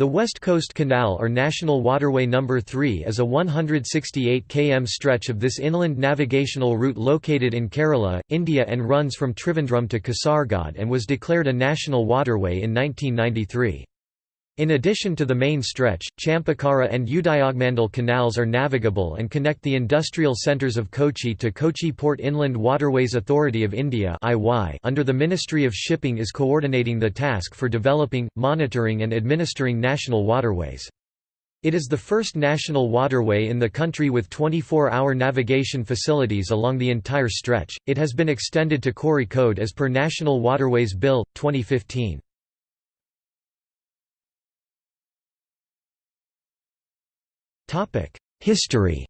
The West Coast Canal or National Waterway No. 3 is a 168 km stretch of this inland navigational route located in Kerala, India and runs from Trivandrum to Kasaragod and was declared a national waterway in 1993. In addition to the main stretch, Champakara and Udyogamandal canals are navigable and connect the industrial centres of Kochi to Kochi Port Inland Waterways Authority of India under the Ministry of Shipping is coordinating the task for developing, monitoring and administering national waterways. It is the first national waterway in the country with 24-hour navigation facilities along the entire stretch. It has been extended to Kozhikode as per National Waterways Bill 2015. History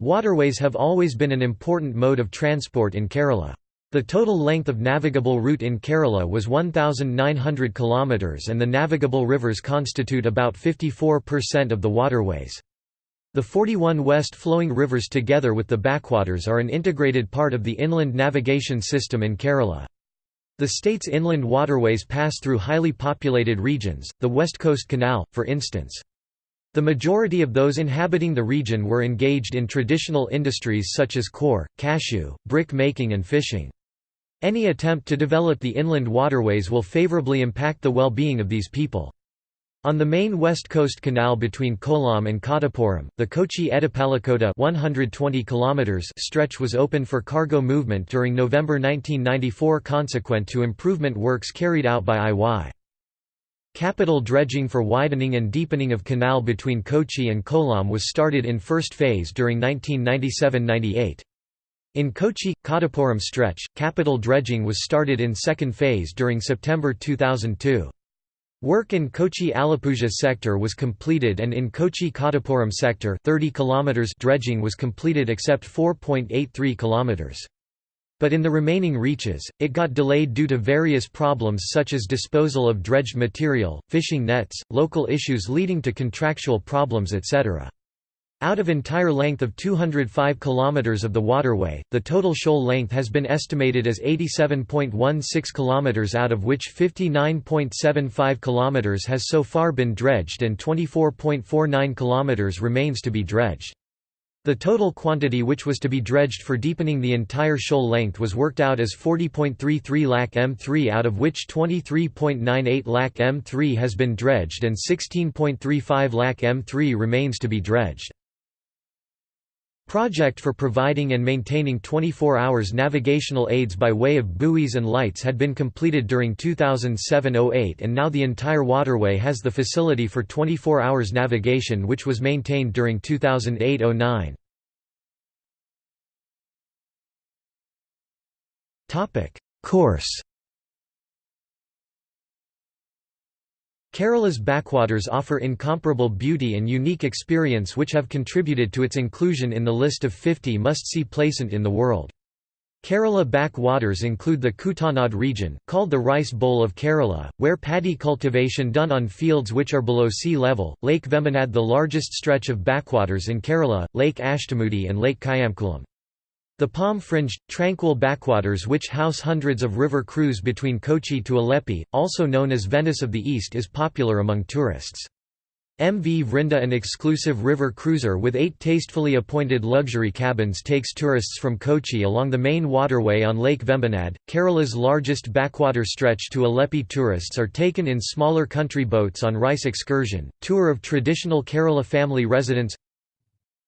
Waterways have always been an important mode of transport in Kerala. The total length of navigable route in Kerala was 1,900 km and the navigable rivers constitute about 54% of the waterways. The 41 west-flowing rivers together with the backwaters are an integrated part of the inland navigation system in Kerala. The state's inland waterways pass through highly populated regions, the West Coast Canal, for instance. The majority of those inhabiting the region were engaged in traditional industries such as core, cashew, brick making and fishing. Any attempt to develop the inland waterways will favorably impact the well-being of these people. On the main west coast canal between Kollam and Kadappuram, the Kochi-Edappalakota 120 km stretch was open for cargo movement during November 1994 consequent to improvement works carried out by IWAI. Capital dredging for widening and deepening of canal between Kochi and Kollam was started in first phase during 1997–98. In Kochi, Kadappuram stretch, capital dredging was started in second phase during September 2002. Work in Kochi-Alappuzha sector was completed and in Kochi-Kadappuram sector 30 km dredging was completed except 4.83 km. But in the remaining reaches, it got delayed due to various problems such as disposal of dredged material, fishing nets, local issues leading to contractual problems etc. Out of entire length of 205 km of the waterway, the total shoal length has been estimated as 87.16 km out of which 59.75 km has so far been dredged and 24.49 km remains to be dredged. The total quantity which was to be dredged for deepening the entire shoal length was worked out as 40.33 lakh m3 out of which 23.98 lakh m3 has been dredged and 16.35 lakh m3 remains to be dredged. Project for providing and maintaining 24 hours navigational aids by way of buoys and lights had been completed during 2007–08 and now the entire waterway has the facility for 24 hours navigation which was maintained during 2008–09. Course Kerala's backwaters offer incomparable beauty and unique experience which have contributed to its inclusion in the list of 50 must-see placent in the world. Kerala backwaters include the Kuttanad region, called the Rice Bowl of Kerala, where paddy cultivation done on fields which are below sea level, Lake Vembanad the largest stretch of backwaters in Kerala, Lake Ashtamudi and Lake Kayamkulam. The palm-fringed, tranquil backwaters which house hundreds of river cruise between Kochi to Alleppey, also known as Venice of the East is popular among tourists. MV Vrinda an exclusive river cruiser with eight tastefully appointed luxury cabins takes tourists from Kochi along the main waterway on Lake Vembanad. Kerala's largest backwater stretch to Alleppey tourists are taken in smaller country boats on rice excursion, tour of traditional Kerala family residence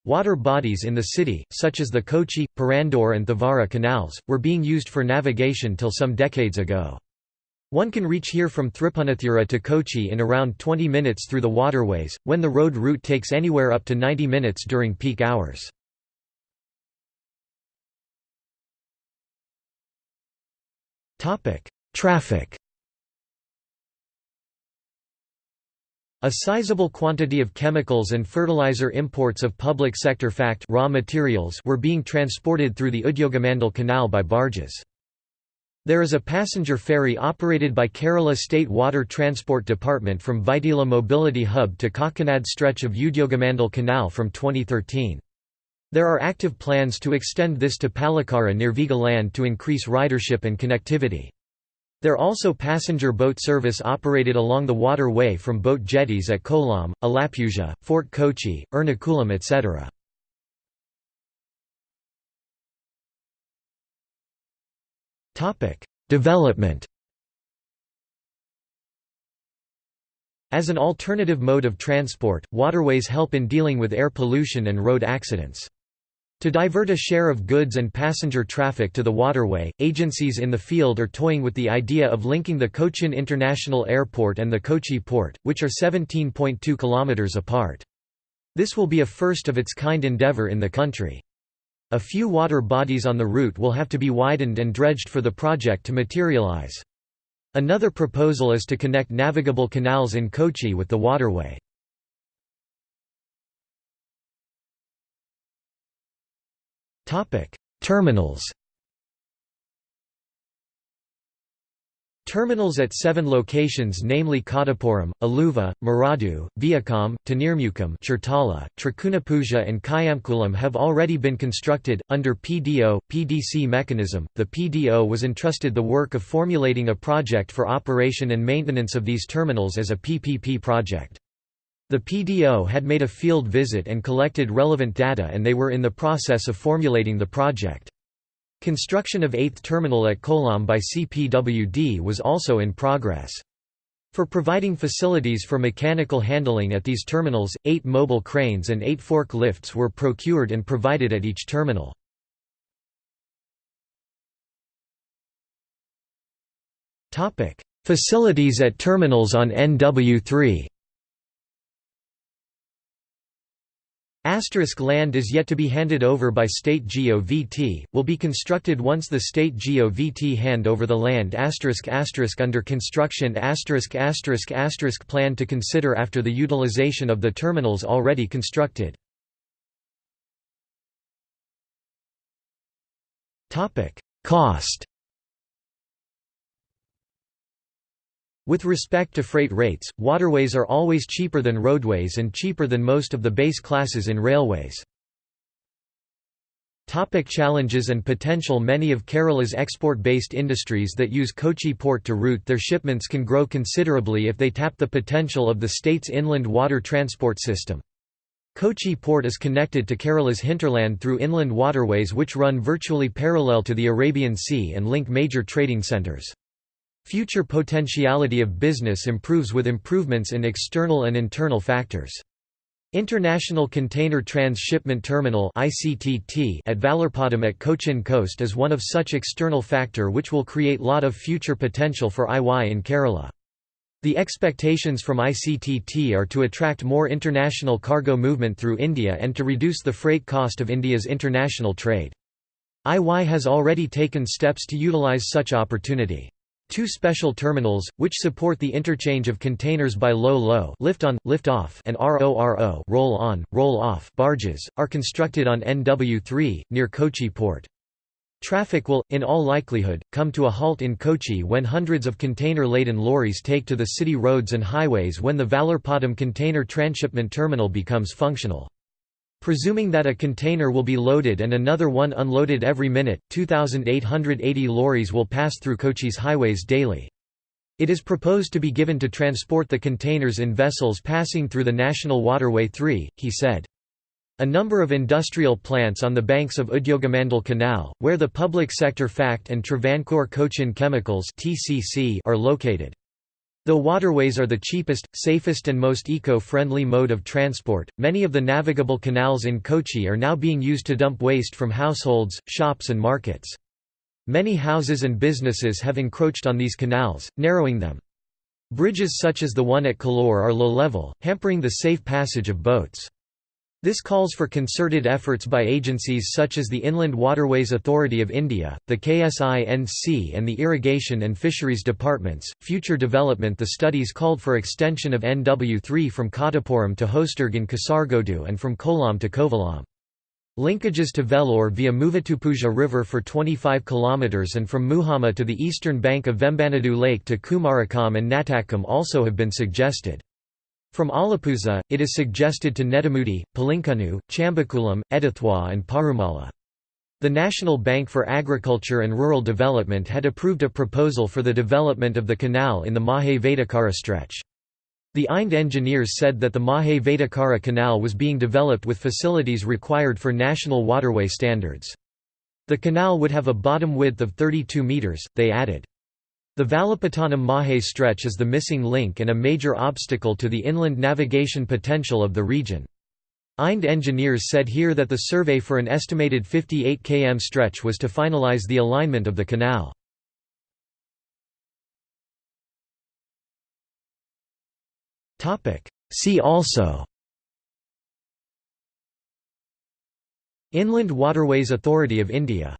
Water bodies in the city, such as the Kochi, Perandor and Thevara canals, were being used for navigation till some decades ago. One can reach here from Thripunithura to Kochi in around 20 minutes through the waterways, when the road route takes anywhere up to 90 minutes during peak hours. Traffic A sizable quantity of chemicals and fertilizer imports of public sector fact raw materials were being transported through the Udyogamandal Canal by barges. There is a passenger ferry operated by Kerala State Water Transport Department from Vyttila Mobility Hub to Kakkanad stretch of Udyogamandal Canal from 2013. There are active plans to extend this to Palakkara near Veegaland to increase ridership and connectivity. There also passenger boat service operated along the waterway from boat jetties at Kollam, Alappuzha, Fort Kochi, Ernakulam etc. Development As an alternative mode of transport, waterways help in dealing with air pollution and road accidents. To divert a share of goods and passenger traffic to the waterway, agencies in the field are toying with the idea of linking the Cochin International Airport and the Kochi port, which are 17.2 km apart. This will be a first of its kind endeavour in the country. A few water bodies on the route will have to be widened and dredged for the project to materialize. Another proposal is to connect navigable canals in Kochi with the waterway. Terminals Terminals at seven locations namely Kadapuram, Aluva, Maradu, Vaikom, Thannermukkom Chertala, Trikunapuzha and Kayamkulam have already been constructed. Under PDO, PDC mechanism, the PDO was entrusted the work of formulating a project for operation and maintenance of these terminals as a PPP project. The PDO had made a field visit and collected relevant data and they were in the process of formulating the project. Construction of 8th terminal at Kollam by CPWD was also in progress. For providing facilities for mechanical handling at these terminals, eight mobile cranes and eight fork lifts were procured and provided at each terminal. Facilities at terminals on NW3 Asterisk land is yet to be handed over by state GOVT, will be constructed once the state GOVT hand over the land asterisk asterisk under construction asterisk asterisk asterisk plan to consider after the utilization of the terminals already constructed. Cost With respect to freight rates, waterways are always cheaper than roadways and cheaper than most of the base classes in railways. Topic challenges and potential Many of Kerala's export-based industries that use Kochi port to route their shipments can grow considerably if they tap the potential of the state's inland water transport system. Kochi port is connected to Kerala's hinterland through inland waterways which run virtually parallel to the Arabian Sea and link major trading centers. Future potentiality of business improves with improvements in external and internal factors. International Container Transshipment Terminal at Vallarpadam at Cochin Coast is one of such external factor which will create lot of future potential for IWAI in Kerala. The expectations from ICTT are to attract more international cargo movement through India and to reduce the freight cost of India's international trade. IWAI has already taken steps to utilize such opportunity. Two special terminals, which support the interchange of containers by low-low lift on, lift off and RORO roll-on, roll-off barges, are constructed on NW3, near Kochi port. Traffic will, in all likelihood, come to a halt in Kochi when hundreds of container-laden lorries take to the city roads and highways when the Vallarpadam container transshipment terminal becomes functional. Presuming that a container will be loaded and another one unloaded every minute, 2,880 lorries will pass through Kochi's highways daily. It is proposed to be given to transport the containers in vessels passing through the National Waterway 3, he said. A number of industrial plants on the banks of Udyogamandal Canal, where the public sector FACT and Travancore Cochin Chemicals are located. Though waterways are the cheapest, safest and most eco-friendly mode of transport, many of the navigable canals in Kochi are now being used to dump waste from households, shops and markets. Many houses and businesses have encroached on these canals, narrowing them. Bridges such as the one at Kallur are low-level, hampering the safe passage of boats. This calls for concerted efforts by agencies such as the Inland Waterways Authority of India, the KSINC, and the Irrigation and Fisheries Departments. Future development The studies called for extension of NW3 from Kadapuram to Hosdurg in Kasargodu and from Kollam to Kovalam. Linkages to Vellore via Muvattupuzha River for 25 km and from Muhamma to the eastern bank of Vembanadu Lake to Kumarakom and Natakam also have been suggested. From Alappuzha, it is suggested to Nedumudi, Pulinkunnu, Chambakulam, Edathua and Parumala. The National Bank for Agriculture and Rural Development had approved a proposal for the development of the canal in the Mahe Vadakara stretch. The IND engineers said that the Mahe Vadakara canal was being developed with facilities required for national waterway standards. The canal would have a bottom width of 32 metres, they added. The Valapattanam Mahe stretch is the missing link and a major obstacle to the inland navigation potential of the region. IND engineers said here that the survey for an estimated 58 km stretch was to finalize the alignment of the canal. See also Inland Waterways Authority of India